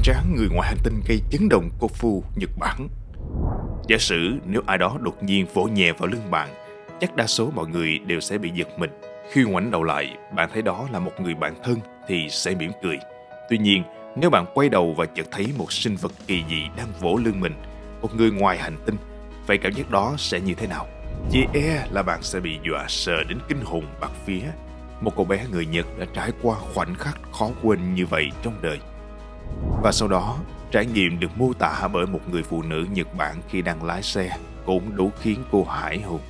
hoành tráng người ngoài hành tinh gây chấn động Kofu, Nhật Bản. Giả sử nếu ai đó đột nhiên vỗ nhẹ vào lưng bạn, chắc đa số mọi người đều sẽ bị giật mình. Khi ngoảnh đầu lại, bạn thấy đó là một người bạn thân thì sẽ mỉm cười. Tuy nhiên, nếu bạn quay đầu và chợt thấy một sinh vật kỳ dị đang vỗ lưng mình, một người ngoài hành tinh, vậy cảm giác đó sẽ như thế nào? Chỉ e là bạn sẽ bị dọa sợ đến kinh hồn bạc phía. Một cậu bé người Nhật đã trải qua khoảnh khắc khó quên như vậy trong đời. Và sau đó, trải nghiệm được mô tả bởi một người phụ nữ Nhật Bản khi đang lái xe cũng đủ khiến cô hải hùng.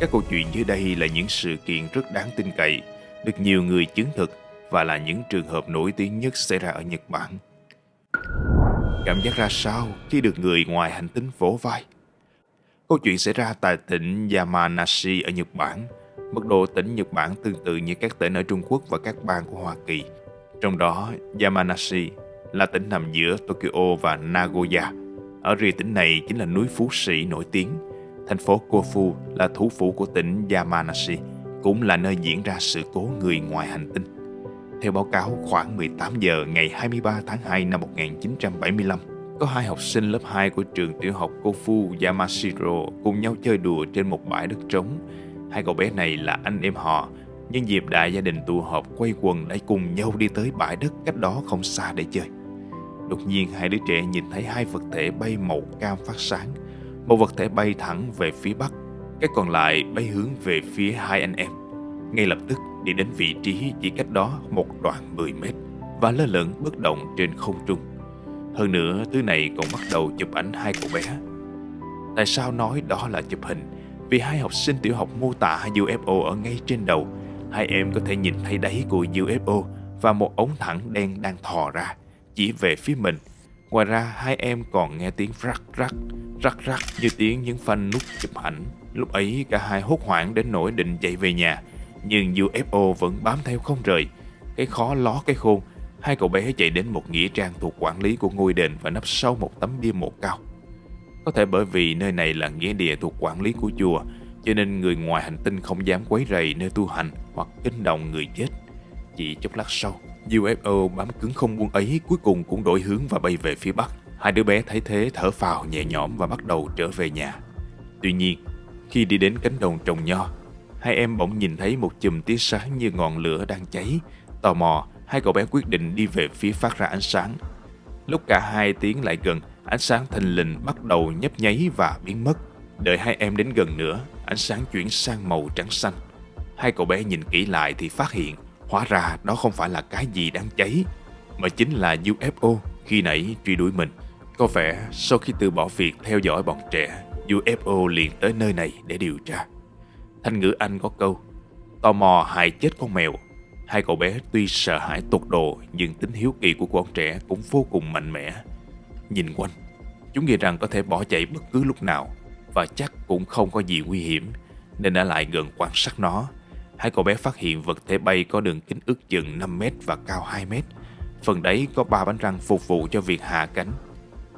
Các câu chuyện dưới đây là những sự kiện rất đáng tin cậy, được nhiều người chứng thực và là những trường hợp nổi tiếng nhất xảy ra ở Nhật Bản. Cảm giác ra sao khi được người ngoài hành tinh vỗ vai? Câu chuyện xảy ra tại tỉnh Yamanashi ở Nhật Bản. Mức độ tỉnh Nhật Bản tương tự như các tỉnh ở Trung Quốc và các bang của Hoa Kỳ. Trong đó, Yamanashi là tỉnh nằm giữa Tokyo và Nagoya. Ở rìa tỉnh này chính là núi Phú Sĩ nổi tiếng. Thành phố Kofu là thủ phủ của tỉnh Yamanashi, cũng là nơi diễn ra sự cố người ngoài hành tinh. Theo báo cáo, khoảng 18 giờ ngày 23 tháng 2 năm 1975, có hai học sinh lớp 2 của trường tiểu học Kofu Yamashiro cùng nhau chơi đùa trên một bãi đất trống. Hai cậu bé này là anh em họ, nhân dịp đại gia đình tụ họp quay quần đã cùng nhau đi tới bãi đất cách đó không xa để chơi. Đột nhiên hai đứa trẻ nhìn thấy hai vật thể bay màu cam phát sáng. Một vật thể bay thẳng về phía bắc, cái còn lại bay hướng về phía hai anh em. Ngay lập tức đi đến vị trí chỉ cách đó một đoạn 10 mét và lơ lửng bất động trên không trung. Hơn nữa, thứ này còn bắt đầu chụp ảnh hai cậu bé. Tại sao nói đó là chụp hình? Vì hai học sinh tiểu học mô tả UFO ở ngay trên đầu. Hai em có thể nhìn thấy đáy của UFO và một ống thẳng đen đang thò ra, chỉ về phía mình. Ngoài ra, hai em còn nghe tiếng rắc rắc, rắc rắc như tiếng những phanh nút chụp ảnh. Lúc ấy, cả hai hốt hoảng đến nỗi định chạy về nhà, nhưng UFO vẫn bám theo không rời. Cái khó ló cái khôn, hai cậu bé chạy đến một nghĩa trang thuộc quản lý của ngôi đền và nấp sau một tấm bia mộ cao. Có thể bởi vì nơi này là nghĩa địa thuộc quản lý của chùa, cho nên người ngoài hành tinh không dám quấy rầy nơi tu hành hoặc kinh động người chết. Chỉ chốc lát sau, UFO bám cứng không buông ấy cuối cùng cũng đổi hướng và bay về phía bắc. Hai đứa bé thấy thế thở phào nhẹ nhõm và bắt đầu trở về nhà. Tuy nhiên, khi đi đến cánh đồng trồng nho, hai em bỗng nhìn thấy một chùm tia sáng như ngọn lửa đang cháy. Tò mò, hai cậu bé quyết định đi về phía phát ra ánh sáng. Lúc cả hai tiến lại gần, ánh sáng thình lình bắt đầu nhấp nháy và biến mất. Đợi hai em đến gần nữa, ánh sáng chuyển sang màu trắng xanh. Hai cậu bé nhìn kỹ lại thì phát hiện, hóa ra đó không phải là cái gì đang cháy, mà chính là UFO khi nãy truy đuổi mình. Có vẻ sau khi từ bỏ việc theo dõi bọn trẻ, UFO liền tới nơi này để điều tra. Thanh ngữ Anh có câu, tò mò hại chết con mèo. Hai cậu bé tuy sợ hãi tột độ nhưng tính hiếu kỳ của con trẻ cũng vô cùng mạnh mẽ. Nhìn quanh, chúng nghĩ rằng có thể bỏ chạy bất cứ lúc nào và chắc cũng không có gì nguy hiểm nên đã lại gần quan sát nó. Hai cậu bé phát hiện vật thể bay có đường kính ước chừng 5 mét và cao 2 mét. Phần đáy có ba bánh răng phục vụ cho việc hạ cánh.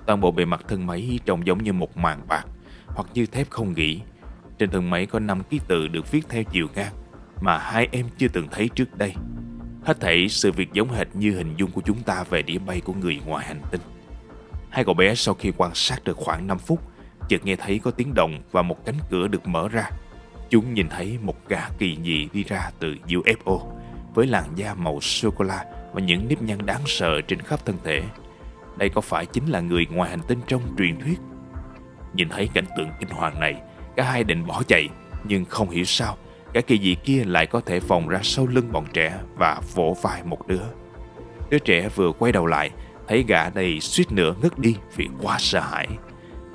Toàn bộ bề mặt thân máy trông giống như một màn bạc hoặc như thép không gỉ. Trên thân máy có 5 ký tự được viết theo chiều ngang mà hai em chưa từng thấy trước đây. Hết thảy sự việc giống hệt như hình dung của chúng ta về đĩa bay của người ngoài hành tinh. Hai cậu bé sau khi quan sát được khoảng 5 phút, chợt nghe thấy có tiếng động và một cánh cửa được mở ra. Chúng nhìn thấy một gã kỳ dị đi ra từ UFO với làn da màu sô-cô-la và những nếp nhăn đáng sợ trên khắp thân thể. Đây có phải chính là người ngoài hành tinh trong truyền thuyết? Nhìn thấy cảnh tượng kinh hoàng này, cả hai định bỏ chạy, nhưng không hiểu sao Cả kỳ dị kia lại có thể vòng ra sau lưng bọn trẻ và vỗ vai một đứa. Đứa trẻ vừa quay đầu lại, thấy gã này suýt nữa ngất đi vì quá sợ hãi.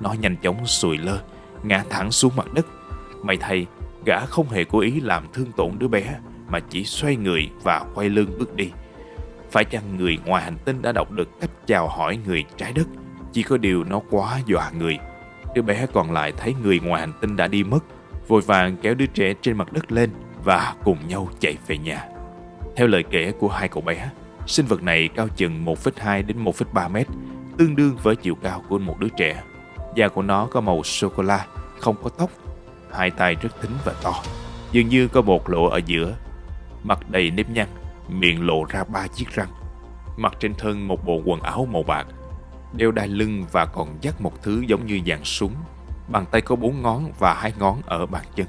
Nó nhanh chóng sùi lơ, ngã thẳng xuống mặt đất. May thay, gã không hề cố ý làm thương tổn đứa bé, mà chỉ xoay người và quay lưng bước đi. Phải chăng người ngoài hành tinh đã đọc được cách chào hỏi người trái đất, chỉ có điều nó quá dọa người. Đứa bé còn lại thấy người ngoài hành tinh đã đi mất, vội vàng kéo đứa trẻ trên mặt đất lên và cùng nhau chạy về nhà. Theo lời kể của hai cậu bé, sinh vật này cao chừng 1,2 đến 1,3 mét, tương đương với chiều cao của một đứa trẻ. Da của nó có màu sô-cô-la, không có tóc, hai tay rất thính và to, dường như có một lỗ ở giữa, mặt đầy nếp nhăn, miệng lộ ra ba chiếc răng. mặc trên thân một bộ quần áo màu bạc, đeo đai lưng và còn dắt một thứ giống như dạng súng. Bàn tay có bốn ngón và hai ngón ở bàn chân.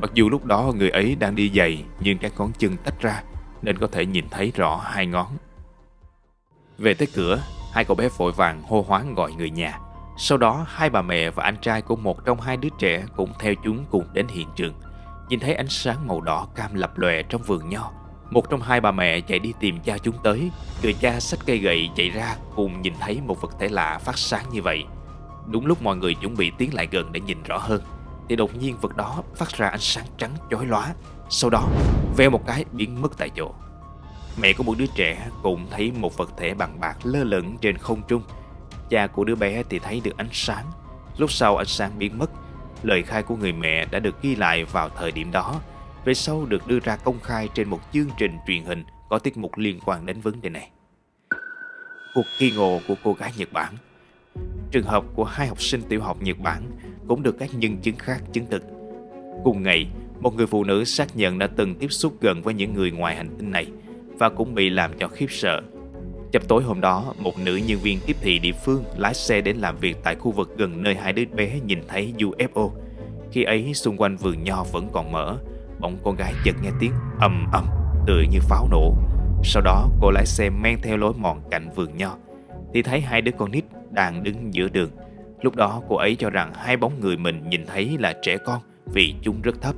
Mặc dù lúc đó người ấy đang đi giày nhưng các ngón chân tách ra nên có thể nhìn thấy rõ hai ngón. Về tới cửa, hai cậu bé vội vàng hô hoáng gọi người nhà. Sau đó, hai bà mẹ và anh trai của một trong hai đứa trẻ cũng theo chúng cùng đến hiện trường. Nhìn thấy ánh sáng màu đỏ cam lập lòe trong vườn nho. Một trong hai bà mẹ chạy đi tìm cha chúng tới. Người cha xách cây gậy chạy ra cùng nhìn thấy một vật thể lạ phát sáng như vậy. Đúng lúc mọi người chuẩn bị tiến lại gần để nhìn rõ hơn, thì đột nhiên vật đó phát ra ánh sáng trắng chói lóa. Sau đó, veo một cái biến mất tại chỗ. Mẹ của một đứa trẻ cũng thấy một vật thể bằng bạc lơ lửng trên không trung. Cha của đứa bé thì thấy được ánh sáng. Lúc sau ánh sáng biến mất, lời khai của người mẹ đã được ghi lại vào thời điểm đó. Về sau được đưa ra công khai trên một chương trình truyền hình có tiết mục liên quan đến vấn đề này. Cuộc kỳ ngộ của cô gái Nhật Bản Trường hợp của hai học sinh tiểu học Nhật Bản cũng được các nhân chứng khác chứng thực. Cùng ngày, một người phụ nữ xác nhận đã từng tiếp xúc gần với những người ngoài hành tinh này và cũng bị làm cho khiếp sợ. Chập tối hôm đó, một nữ nhân viên tiếp thị địa phương lái xe đến làm việc tại khu vực gần nơi hai đứa bé nhìn thấy UFO. Khi ấy, xung quanh vườn nho vẫn còn mở, bỗng con gái chợt nghe tiếng ầm ầm, tựa như pháo nổ. Sau đó, cô lái xe men theo lối mòn cạnh vườn nho, thì thấy hai đứa con nít đang đứng giữa đường. Lúc đó cô ấy cho rằng hai bóng người mình nhìn thấy là trẻ con vì chúng rất thấp,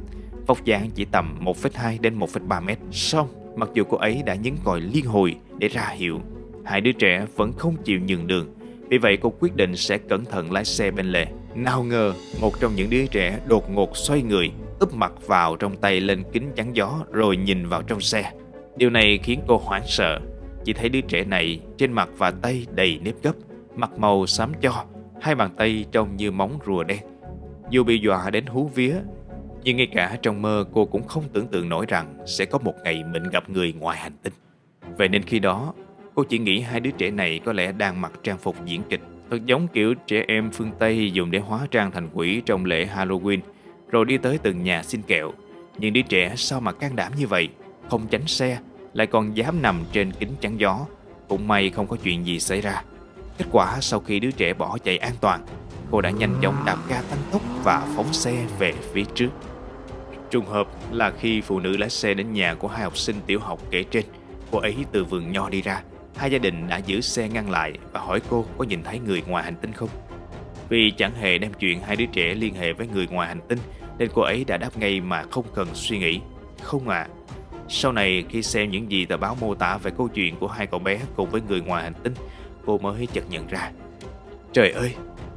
vóc dáng chỉ tầm 1,2 đến 1,3 mét. Xong, mặc dù cô ấy đã nhấn còi liên hồi để ra hiệu, hai đứa trẻ vẫn không chịu nhường đường. Vì vậy cô quyết định sẽ cẩn thận lái xe bên lề. Nào ngờ, một trong những đứa trẻ đột ngột xoay người, úp mặt vào trong tay lên kính chắn gió rồi nhìn vào trong xe. Điều này khiến cô hoảng sợ. Chỉ thấy đứa trẻ này trên mặt và tay đầy nếp gấp, mặt màu xám cho, hai bàn tay trông như móng rùa đen. Dù bị dọa đến hú vía, nhưng ngay cả trong mơ cô cũng không tưởng tượng nổi rằng sẽ có một ngày mình gặp người ngoài hành tinh. Vậy nên khi đó, cô chỉ nghĩ hai đứa trẻ này có lẽ đang mặc trang phục diễn kịch, thật giống kiểu trẻ em phương Tây dùng để hóa trang thành quỷ trong lễ Halloween, rồi đi tới từng nhà xin kẹo. Nhưng đứa trẻ sao mà can đảm như vậy, không tránh xe, lại còn dám nằm trên kính chắn gió. Cũng may không có chuyện gì xảy ra. Kết quả sau khi đứa trẻ bỏ chạy an toàn, cô đã nhanh chóng đạp ga tăng tốc và phóng xe về phía trước. Trùng hợp là khi phụ nữ lái xe đến nhà của hai học sinh tiểu học kể trên, cô ấy từ vườn nho đi ra. Hai gia đình đã giữ xe ngăn lại và hỏi cô có nhìn thấy người ngoài hành tinh không. Vì chẳng hề đem chuyện hai đứa trẻ liên hệ với người ngoài hành tinh nên cô ấy đã đáp ngay mà không cần suy nghĩ. Không à. Sau này khi xem những gì tờ báo mô tả về câu chuyện của hai cậu bé cùng với người ngoài hành tinh, cô mới chợt nhận ra. Trời ơi,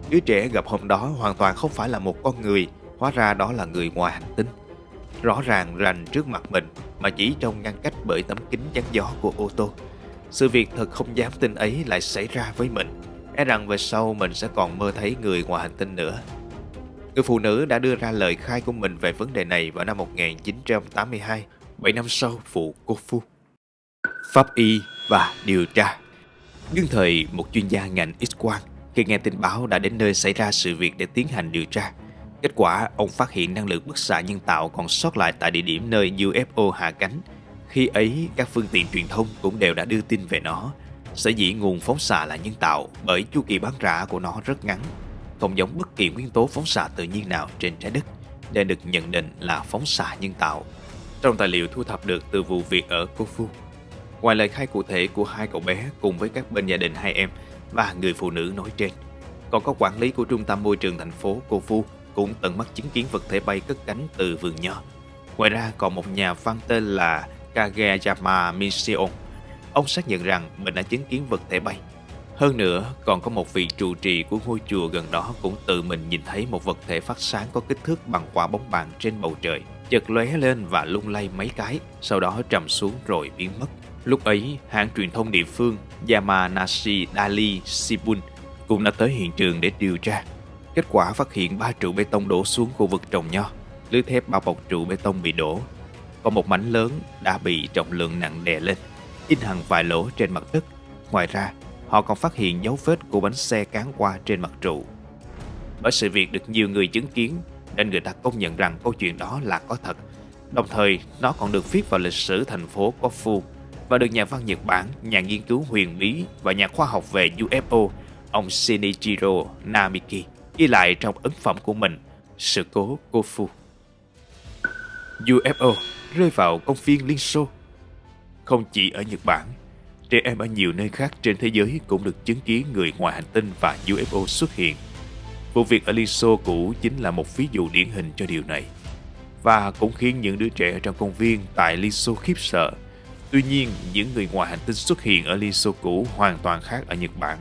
đứa trẻ gặp hôm đó hoàn toàn không phải là một con người, hóa ra đó là người ngoài hành tinh rõ ràng rành trước mặt mình mà chỉ trong ngăn cách bởi tấm kính chắn gió của ô tô. Sự việc thật không dám tin ấy lại xảy ra với mình, e rằng về sau mình sẽ còn mơ thấy người ngoài hành tinh nữa. Người phụ nữ đã đưa ra lời khai của mình về vấn đề này vào năm 1982, 7 năm sau vụ cô Phu. Pháp y và điều tra Đương thời, một chuyên gia ngành X-quang khi nghe tin báo đã đến nơi xảy ra sự việc để tiến hành điều tra. Kết quả, ông phát hiện năng lượng bức xạ nhân tạo còn sót lại tại địa điểm nơi UFO hạ cánh. Khi ấy, các phương tiện truyền thông cũng đều đã đưa tin về nó. Sở dĩ nguồn phóng xạ là nhân tạo bởi chu kỳ bán rã của nó rất ngắn, không giống bất kỳ nguyên tố phóng xạ tự nhiên nào trên trái đất, nên được nhận định là phóng xạ nhân tạo. Trong tài liệu thu thập được từ vụ việc ở Kofu, ngoài lời khai cụ thể của hai cậu bé cùng với các bên gia đình hai em và người phụ nữ nói trên, còn có quản lý của trung tâm môi trường thành phố Kofu cũng tận mắt chứng kiến vật thể bay cất cánh từ vườn nho. Ngoài ra còn một nhà văn tên là Kageyama Mission. Ông xác nhận rằng mình đã chứng kiến vật thể bay. Hơn nữa, còn có một vị trụ trì của ngôi chùa gần đó cũng tự mình nhìn thấy một vật thể phát sáng có kích thước bằng quả bóng bàn trên bầu trời, chợt lóe lên và lung lay mấy cái, sau đó trầm xuống rồi biến mất. Lúc ấy, hãng truyền thông địa phương Yamanashi Dali Shibun cũng đã tới hiện trường để điều tra. Kết quả phát hiện ba trụ bê tông đổ xuống khu vực trồng nho. Lưới thép bao bọc trụ bê tông bị đổ. Còn một mảnh lớn đã bị trọng lượng nặng đè lên, in hằn vài lỗ trên mặt đất. Ngoài ra, họ còn phát hiện dấu vết của bánh xe cán qua trên mặt trụ. Bởi sự việc được nhiều người chứng kiến, nên người ta công nhận rằng câu chuyện đó là có thật. Đồng thời, nó còn được viết vào lịch sử thành phố Kofu và được nhà văn Nhật Bản, nhà nghiên cứu huyền bí và nhà khoa học về UFO, ông Shinichiro Namiki, ghi lại trong ấn phẩm của mình, Sự cố Kofu. UFO rơi vào công viên Liên Xô. Không chỉ ở Nhật Bản, trẻ em ở nhiều nơi khác trên thế giới cũng được chứng kiến người ngoài hành tinh và UFO xuất hiện. Vụ việc ở Liên Xô cũ chính là một ví dụ điển hình cho điều này và cũng khiến những đứa trẻ trong công viên tại Liên Xô khiếp sợ. Tuy nhiên, những người ngoài hành tinh xuất hiện ở Liên Xô cũ hoàn toàn khác ở Nhật Bản.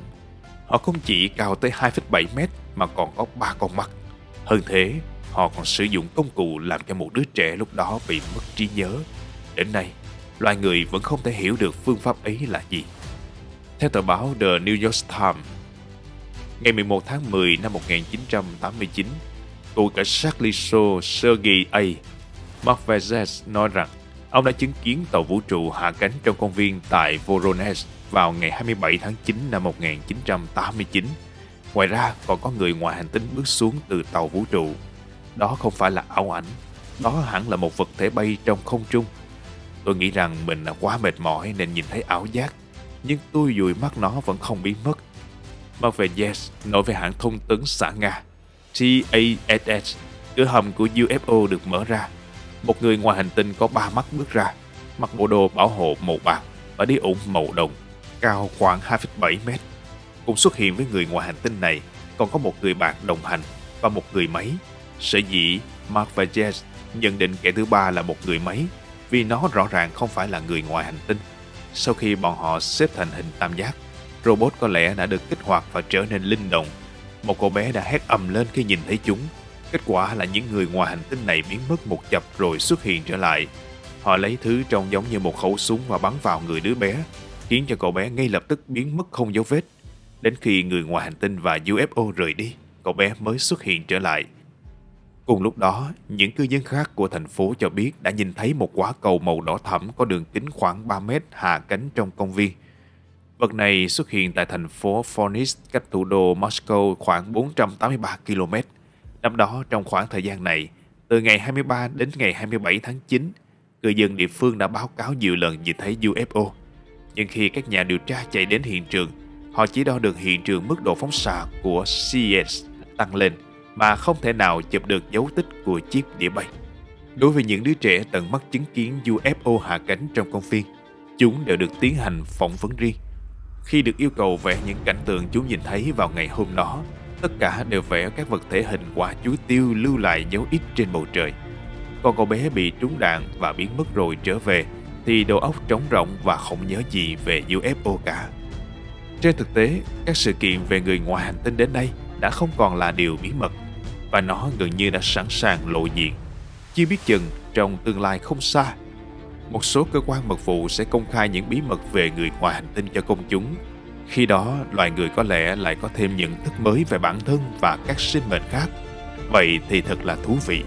Họ không chỉ cao tới 2,7 mét mà còn có ba con mắt. Hơn thế, họ còn sử dụng công cụ làm cho một đứa trẻ lúc đó bị mất trí nhớ. Đến nay, loài người vẫn không thể hiểu được phương pháp ấy là gì. Theo tờ báo The New York Times, ngày 11 tháng 10 năm 1989, cựu cảnh sát Liso Sergei A. Marvezes nói rằng ông đã chứng kiến tàu vũ trụ hạ cánh trong công viên tại Voronezh vào ngày 27 tháng 9 năm 1989. Ngoài ra, còn có người ngoài hành tinh bước xuống từ tàu vũ trụ. Đó không phải là ảo ảnh, đó hẳn là một vật thể bay trong không trung. Tôi nghĩ rằng mình là quá mệt mỏi nên nhìn thấy ảo giác, nhưng tôi dùi mắt nó vẫn không biến mất. mặt về yes nói về hãng thông tấn xã Nga TASS, cửa hầm của UFO được mở ra. Một người ngoài hành tinh có ba mắt bước ra, mặc bộ đồ bảo hộ màu bạc và đi ủng màu đồng, cao khoảng 2,7 mét cũng xuất hiện với người ngoài hành tinh này còn có một người bạn đồng hành và một người máy. Sở dĩ Mark và Jess nhận định kẻ thứ ba là một người máy vì nó rõ ràng không phải là người ngoài hành tinh. Sau khi bọn họ xếp thành hình tam giác, robot có lẽ đã được kích hoạt và trở nên linh động một cô bé đã hét ầm lên khi nhìn thấy chúng. Kết quả là những người ngoài hành tinh này biến mất một chập rồi xuất hiện trở lại. Họ lấy thứ trông giống như một khẩu súng và bắn vào người đứa bé, khiến cho cậu bé ngay lập tức biến mất không dấu vết. Đến khi người ngoài hành tinh và UFO rời đi, cậu bé mới xuất hiện trở lại. Cùng lúc đó, những cư dân khác của thành phố cho biết đã nhìn thấy một quả cầu màu đỏ thẫm có đường kính khoảng 3 mét hạ cánh trong công viên. Vật này xuất hiện tại thành phố Phoenix cách thủ đô Moscow khoảng 483 km. Năm đó trong khoảng thời gian này, từ ngày 23 đến ngày 27 tháng 9, cư dân địa phương đã báo cáo nhiều lần nhìn thấy UFO. Nhưng khi các nhà điều tra chạy đến hiện trường, họ chỉ đo được hiện trường mức độ phóng xạ của CS tăng lên mà không thể nào chụp được dấu tích của chiếc đĩa bay. Đối với những đứa trẻ tận mắt chứng kiến UFO hạ cánh trong công viên, chúng đều được tiến hành phỏng vấn riêng. Khi được yêu cầu vẽ những cảnh tượng chúng nhìn thấy vào ngày hôm đó, tất cả đều vẽ các vật thể hình quả chuối tiêu lưu lại dấu ít trên bầu trời. Còn cậu bé bị trúng đạn và biến mất rồi trở về thì đầu óc trống rỗng và không nhớ gì về UFO cả. Trên thực tế, các sự kiện về người ngoài hành tinh đến đây đã không còn là điều bí mật và nó gần như đã sẵn sàng lộ diện. Chưa biết chừng trong tương lai không xa một số cơ quan mật vụ sẽ công khai những bí mật về người ngoài hành tinh cho công chúng. Khi đó, loài người có lẽ lại có thêm nhận thức mới về bản thân và các sinh mệnh khác. Vậy thì thật là thú vị.